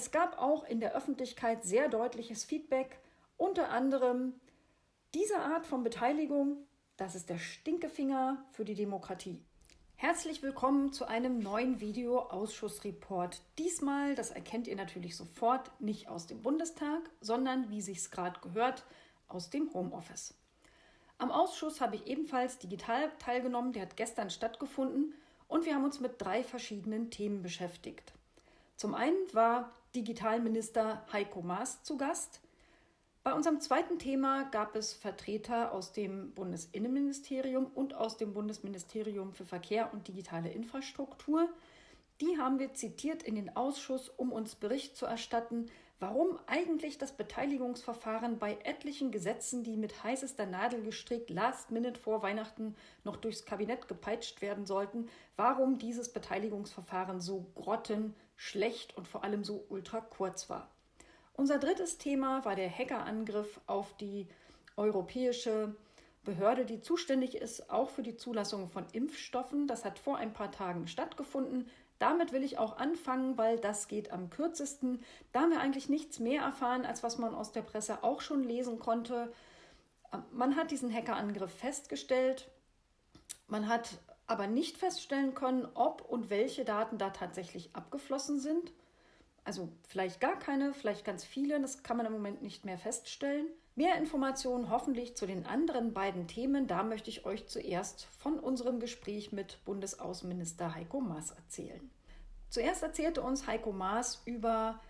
Es gab auch in der Öffentlichkeit sehr deutliches Feedback, unter anderem diese Art von Beteiligung, das ist der Stinkefinger für die Demokratie. Herzlich willkommen zu einem neuen Video-Ausschussreport. Diesmal, das erkennt ihr natürlich sofort, nicht aus dem Bundestag, sondern, wie sich's gerade gehört, aus dem Homeoffice. Am Ausschuss habe ich ebenfalls digital teilgenommen, der hat gestern stattgefunden und wir haben uns mit drei verschiedenen Themen beschäftigt. Zum einen war Digitalminister Heiko Maas zu Gast. Bei unserem zweiten Thema gab es Vertreter aus dem Bundesinnenministerium und aus dem Bundesministerium für Verkehr und digitale Infrastruktur. Die haben wir zitiert in den Ausschuss, um uns Bericht zu erstatten, warum eigentlich das Beteiligungsverfahren bei etlichen Gesetzen, die mit heißester Nadel gestrickt last minute vor Weihnachten noch durchs Kabinett gepeitscht werden sollten, warum dieses Beteiligungsverfahren so grottenschlecht und vor allem so ultra kurz war. Unser drittes Thema war der Hackerangriff auf die europäische Behörde, die zuständig ist, auch für die Zulassung von Impfstoffen. Das hat vor ein paar Tagen stattgefunden. Damit will ich auch anfangen, weil das geht am kürzesten. Da haben wir eigentlich nichts mehr erfahren, als was man aus der Presse auch schon lesen konnte. Man hat diesen Hackerangriff festgestellt. Man hat aber nicht feststellen können, ob und welche Daten da tatsächlich abgeflossen sind. Also vielleicht gar keine, vielleicht ganz viele, das kann man im Moment nicht mehr feststellen. Mehr Informationen hoffentlich zu den anderen beiden Themen, da möchte ich euch zuerst von unserem Gespräch mit Bundesaußenminister Heiko Maas erzählen. Zuerst erzählte uns Heiko Maas über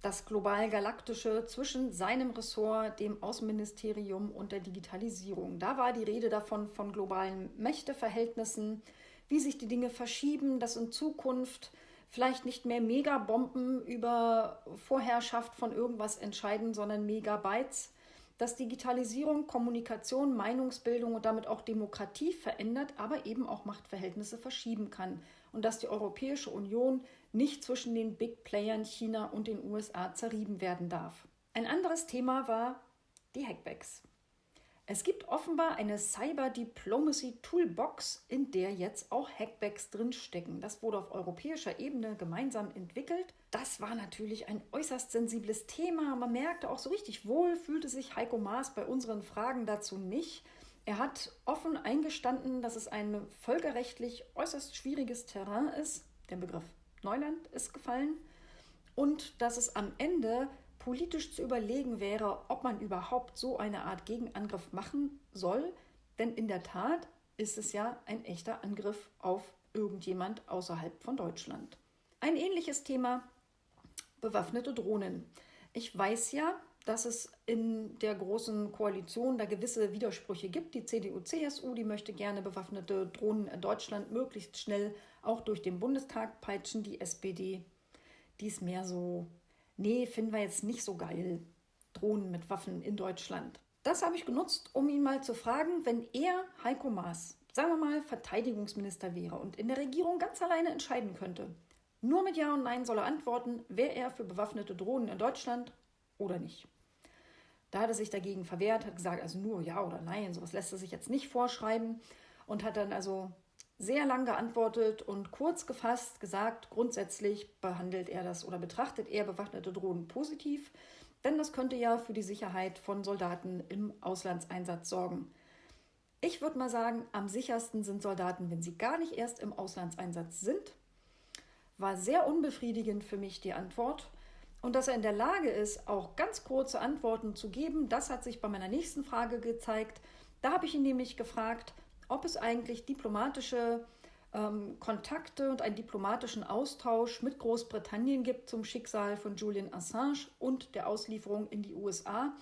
das global-galaktische zwischen seinem Ressort, dem Außenministerium und der Digitalisierung. Da war die Rede davon von globalen Mächteverhältnissen, wie sich die Dinge verschieben, dass in Zukunft vielleicht nicht mehr Megabomben über Vorherrschaft von irgendwas entscheiden, sondern Megabytes, dass Digitalisierung Kommunikation, Meinungsbildung und damit auch Demokratie verändert, aber eben auch Machtverhältnisse verschieben kann und dass die Europäische Union nicht zwischen den Big Playern China und den USA zerrieben werden darf. Ein anderes Thema war die Hackbacks. Es gibt offenbar eine Cyber Diplomacy Toolbox, in der jetzt auch Hackbacks drinstecken. Das wurde auf europäischer Ebene gemeinsam entwickelt. Das war natürlich ein äußerst sensibles Thema. Man merkte auch so richtig wohl, fühlte sich Heiko Maas bei unseren Fragen dazu nicht. Er hat offen eingestanden, dass es ein völkerrechtlich äußerst schwieriges Terrain ist. Der Begriff Neuland ist gefallen. Und dass es am Ende politisch zu überlegen wäre, ob man überhaupt so eine Art Gegenangriff machen soll. Denn in der Tat ist es ja ein echter Angriff auf irgendjemand außerhalb von Deutschland. Ein ähnliches Thema, bewaffnete Drohnen. Ich weiß ja, dass es in der großen Koalition da gewisse Widersprüche gibt. Die CDU-CSU, die möchte gerne bewaffnete Drohnen in Deutschland möglichst schnell auch durch den Bundestag peitschen. Die SPD, die ist mehr so nee, finden wir jetzt nicht so geil, Drohnen mit Waffen in Deutschland. Das habe ich genutzt, um ihn mal zu fragen, wenn er, Heiko Maas, sagen wir mal, Verteidigungsminister wäre und in der Regierung ganz alleine entscheiden könnte. Nur mit Ja und Nein soll er antworten, wäre er für bewaffnete Drohnen in Deutschland oder nicht. Da hat er sich dagegen verwehrt, hat gesagt, also nur Ja oder Nein, sowas lässt er sich jetzt nicht vorschreiben und hat dann also sehr lang geantwortet und kurz gefasst gesagt, grundsätzlich behandelt er das oder betrachtet er bewaffnete Drohnen positiv, denn das könnte ja für die Sicherheit von Soldaten im Auslandseinsatz sorgen. Ich würde mal sagen, am sichersten sind Soldaten, wenn sie gar nicht erst im Auslandseinsatz sind. War sehr unbefriedigend für mich die Antwort. Und dass er in der Lage ist, auch ganz kurze Antworten zu geben, das hat sich bei meiner nächsten Frage gezeigt. Da habe ich ihn nämlich gefragt, ob es eigentlich diplomatische ähm, Kontakte und einen diplomatischen Austausch mit Großbritannien gibt zum Schicksal von Julian Assange und der Auslieferung in die USA,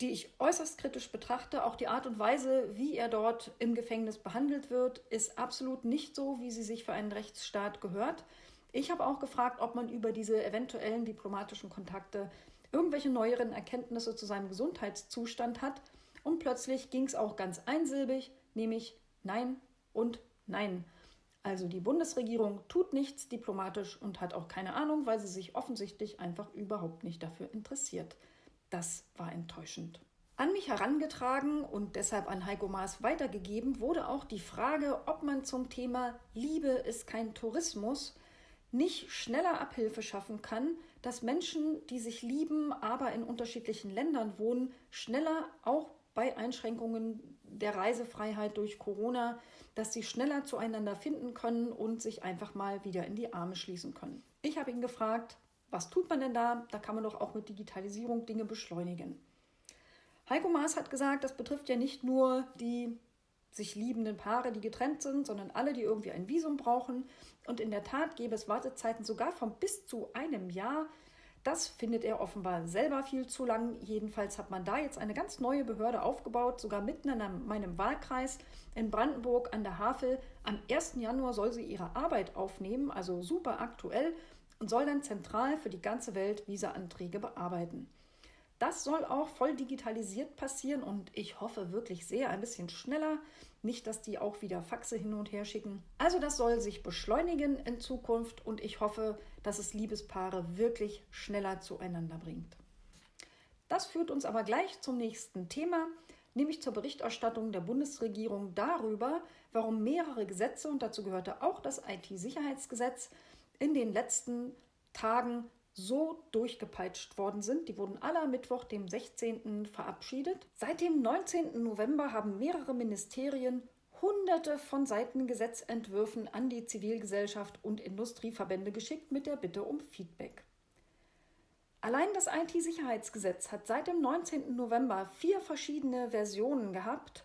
die ich äußerst kritisch betrachte. Auch die Art und Weise, wie er dort im Gefängnis behandelt wird, ist absolut nicht so, wie sie sich für einen Rechtsstaat gehört. Ich habe auch gefragt, ob man über diese eventuellen diplomatischen Kontakte irgendwelche neueren Erkenntnisse zu seinem Gesundheitszustand hat. Und plötzlich ging es auch ganz einsilbig nämlich Nein und Nein. Also die Bundesregierung tut nichts diplomatisch und hat auch keine Ahnung, weil sie sich offensichtlich einfach überhaupt nicht dafür interessiert. Das war enttäuschend. An mich herangetragen und deshalb an Heiko Maas weitergegeben wurde auch die Frage, ob man zum Thema Liebe ist kein Tourismus nicht schneller Abhilfe schaffen kann, dass Menschen, die sich lieben, aber in unterschiedlichen Ländern wohnen, schneller auch bei Einschränkungen der Reisefreiheit durch Corona, dass sie schneller zueinander finden können und sich einfach mal wieder in die Arme schließen können. Ich habe ihn gefragt, was tut man denn da? Da kann man doch auch mit Digitalisierung Dinge beschleunigen. Heiko Maas hat gesagt, das betrifft ja nicht nur die sich liebenden Paare, die getrennt sind, sondern alle, die irgendwie ein Visum brauchen. Und in der Tat gäbe es Wartezeiten sogar von bis zu einem Jahr. Das findet er offenbar selber viel zu lang. Jedenfalls hat man da jetzt eine ganz neue Behörde aufgebaut, sogar mitten in meinem Wahlkreis in Brandenburg an der Havel. Am 1. Januar soll sie ihre Arbeit aufnehmen, also super aktuell, und soll dann zentral für die ganze Welt Visa-Anträge bearbeiten. Das soll auch voll digitalisiert passieren und ich hoffe wirklich sehr ein bisschen schneller. Nicht, dass die auch wieder Faxe hin und her schicken. Also das soll sich beschleunigen in Zukunft und ich hoffe, dass es Liebespaare wirklich schneller zueinander bringt. Das führt uns aber gleich zum nächsten Thema, nämlich zur Berichterstattung der Bundesregierung darüber, warum mehrere Gesetze, und dazu gehörte auch das IT-Sicherheitsgesetz, in den letzten Tagen so durchgepeitscht worden sind. Die wurden alle am Mittwoch, dem 16. verabschiedet. Seit dem 19. November haben mehrere Ministerien hunderte von Seiten Gesetzentwürfen an die Zivilgesellschaft und Industrieverbände geschickt mit der Bitte um Feedback. Allein das IT-Sicherheitsgesetz hat seit dem 19. November vier verschiedene Versionen gehabt.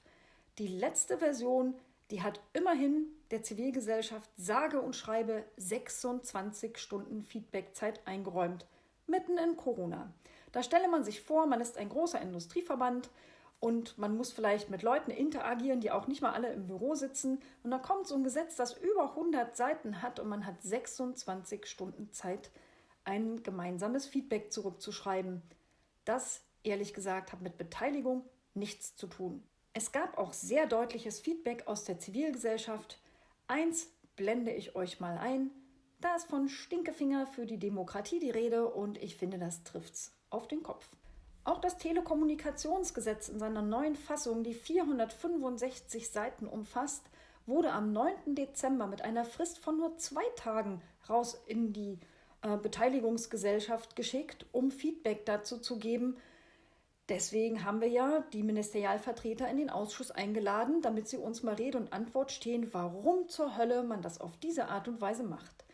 Die letzte Version, die hat immerhin der Zivilgesellschaft sage und schreibe 26 Stunden Feedbackzeit eingeräumt, mitten in Corona. Da stelle man sich vor, man ist ein großer Industrieverband und man muss vielleicht mit Leuten interagieren, die auch nicht mal alle im Büro sitzen. Und da kommt so ein Gesetz, das über 100 Seiten hat und man hat 26 Stunden Zeit, ein gemeinsames Feedback zurückzuschreiben. Das, ehrlich gesagt, hat mit Beteiligung nichts zu tun. Es gab auch sehr deutliches Feedback aus der Zivilgesellschaft. Eins blende ich euch mal ein. Da ist von Stinkefinger für die Demokratie die Rede und ich finde, das trifft's auf den Kopf. Auch das Telekommunikationsgesetz in seiner neuen Fassung, die 465 Seiten umfasst, wurde am 9. Dezember mit einer Frist von nur zwei Tagen raus in die äh, Beteiligungsgesellschaft geschickt, um Feedback dazu zu geben, Deswegen haben wir ja die Ministerialvertreter in den Ausschuss eingeladen, damit sie uns mal Rede und Antwort stehen, warum zur Hölle man das auf diese Art und Weise macht.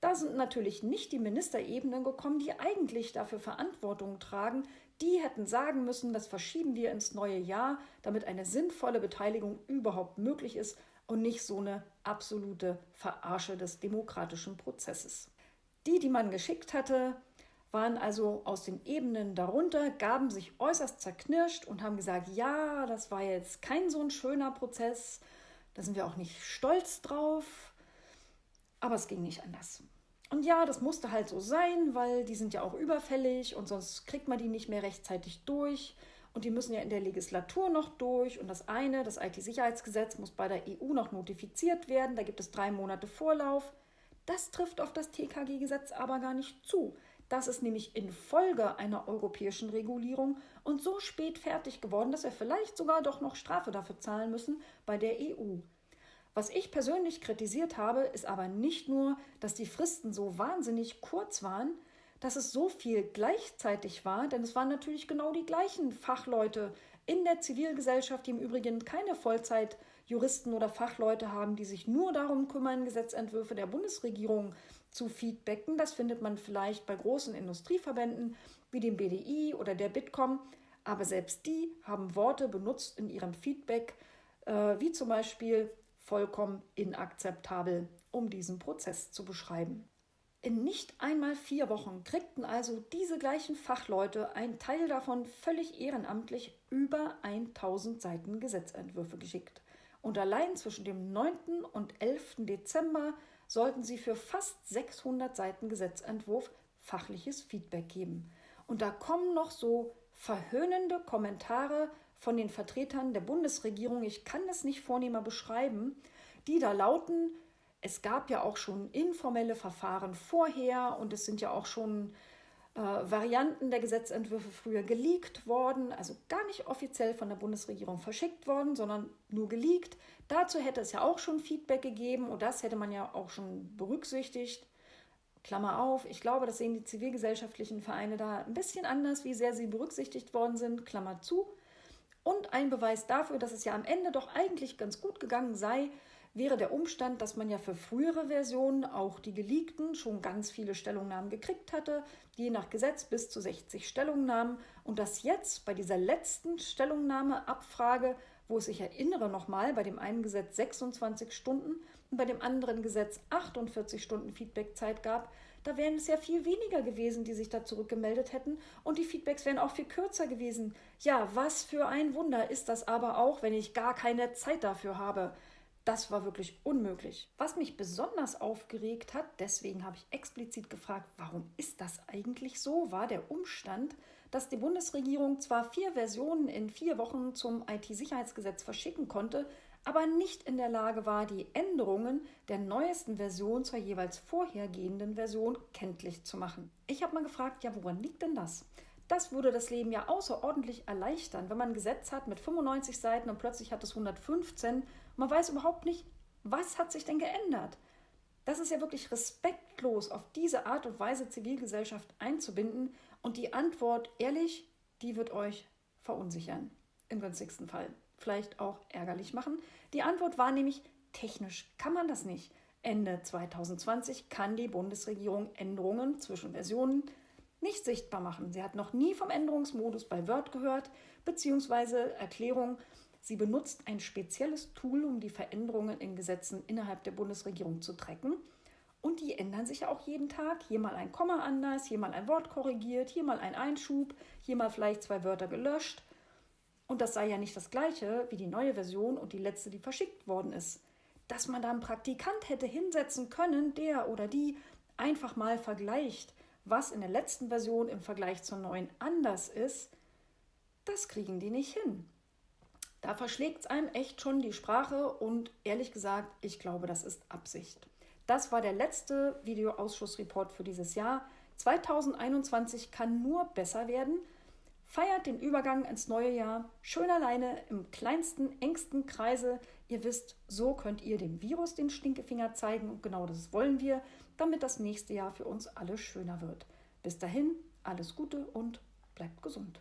Da sind natürlich nicht die Ministerebenen gekommen, die eigentlich dafür Verantwortung tragen. Die hätten sagen müssen, das verschieben wir ins neue Jahr, damit eine sinnvolle Beteiligung überhaupt möglich ist und nicht so eine absolute Verarsche des demokratischen Prozesses. Die, die man geschickt hatte, waren also aus den Ebenen darunter, gaben sich äußerst zerknirscht und haben gesagt, ja, das war jetzt kein so ein schöner Prozess, da sind wir auch nicht stolz drauf, aber es ging nicht anders. Und ja, das musste halt so sein, weil die sind ja auch überfällig und sonst kriegt man die nicht mehr rechtzeitig durch. Und die müssen ja in der Legislatur noch durch. Und das eine, das IT-Sicherheitsgesetz, muss bei der EU noch notifiziert werden. Da gibt es drei Monate Vorlauf. Das trifft auf das TKG-Gesetz aber gar nicht zu. Das ist nämlich infolge einer europäischen Regulierung und so spät fertig geworden, dass wir vielleicht sogar doch noch Strafe dafür zahlen müssen bei der EU. Was ich persönlich kritisiert habe, ist aber nicht nur, dass die Fristen so wahnsinnig kurz waren, dass es so viel gleichzeitig war, denn es waren natürlich genau die gleichen Fachleute in der Zivilgesellschaft, die im Übrigen keine Vollzeitjuristen oder Fachleute haben, die sich nur darum kümmern, Gesetzentwürfe der Bundesregierung zu feedbacken. Das findet man vielleicht bei großen Industrieverbänden wie dem BDI oder der Bitkom. Aber selbst die haben Worte benutzt in ihrem Feedback, äh, wie zum Beispiel vollkommen inakzeptabel, um diesen Prozess zu beschreiben. In nicht einmal vier Wochen kriegten also diese gleichen Fachleute, ein Teil davon völlig ehrenamtlich, über 1000 Seiten Gesetzentwürfe geschickt. Und allein zwischen dem 9. und 11. Dezember sollten sie für fast 600 Seiten Gesetzentwurf fachliches Feedback geben. Und da kommen noch so verhöhnende Kommentare von den Vertretern der Bundesregierung, ich kann es nicht vornehmer beschreiben, die da lauten, es gab ja auch schon informelle Verfahren vorher und es sind ja auch schon äh, Varianten der Gesetzentwürfe früher geleakt worden, also gar nicht offiziell von der Bundesregierung verschickt worden, sondern nur geleakt. Dazu hätte es ja auch schon Feedback gegeben und das hätte man ja auch schon berücksichtigt. Klammer auf, ich glaube, das sehen die zivilgesellschaftlichen Vereine da ein bisschen anders, wie sehr sie berücksichtigt worden sind, Klammer zu. Und ein Beweis dafür, dass es ja am Ende doch eigentlich ganz gut gegangen sei, wäre der Umstand, dass man ja für frühere Versionen, auch die geleakten, schon ganz viele Stellungnahmen gekriegt hatte, je nach Gesetz bis zu 60 Stellungnahmen und dass jetzt bei dieser letzten Stellungnahmeabfrage, wo es sich erinnere nochmal, bei dem einen Gesetz 26 Stunden und bei dem anderen Gesetz 48 Stunden Feedbackzeit gab, da wären es ja viel weniger gewesen, die sich da zurückgemeldet hätten und die Feedbacks wären auch viel kürzer gewesen. Ja, was für ein Wunder ist das aber auch, wenn ich gar keine Zeit dafür habe. Das war wirklich unmöglich. Was mich besonders aufgeregt hat, deswegen habe ich explizit gefragt, warum ist das eigentlich so, war der Umstand, dass die Bundesregierung zwar vier Versionen in vier Wochen zum IT-Sicherheitsgesetz verschicken konnte, aber nicht in der Lage war, die Änderungen der neuesten Version zur jeweils vorhergehenden Version kenntlich zu machen. Ich habe mal gefragt, ja, woran liegt denn das? Das würde das Leben ja außerordentlich erleichtern, wenn man ein Gesetz hat mit 95 Seiten und plötzlich hat es 115 und man weiß überhaupt nicht, was hat sich denn geändert. Das ist ja wirklich respektlos, auf diese Art und Weise Zivilgesellschaft einzubinden. Und die Antwort, ehrlich, die wird euch verunsichern. Im günstigsten Fall. Vielleicht auch ärgerlich machen. Die Antwort war nämlich, technisch kann man das nicht. Ende 2020 kann die Bundesregierung Änderungen zwischen Versionen nicht sichtbar machen. Sie hat noch nie vom Änderungsmodus bei Word gehört, beziehungsweise Erklärung, sie benutzt ein spezielles Tool, um die Veränderungen in Gesetzen innerhalb der Bundesregierung zu tracken. Und die ändern sich ja auch jeden Tag. Hier mal ein Komma anders, hier mal ein Wort korrigiert, hier mal ein Einschub, hier mal vielleicht zwei Wörter gelöscht. Und das sei ja nicht das gleiche wie die neue Version und die letzte, die verschickt worden ist. Dass man da einen Praktikant hätte hinsetzen können, der oder die einfach mal vergleicht, was in der letzten Version im Vergleich zur neuen anders ist, das kriegen die nicht hin. Da verschlägt es einem echt schon die Sprache und ehrlich gesagt, ich glaube, das ist Absicht. Das war der letzte Videoausschussreport für dieses Jahr. 2021 kann nur besser werden. Feiert den Übergang ins neue Jahr schön alleine im kleinsten, engsten Kreise. Ihr wisst, so könnt ihr dem Virus den Stinkefinger zeigen und genau das wollen wir damit das nächste Jahr für uns alle schöner wird. Bis dahin, alles Gute und bleibt gesund.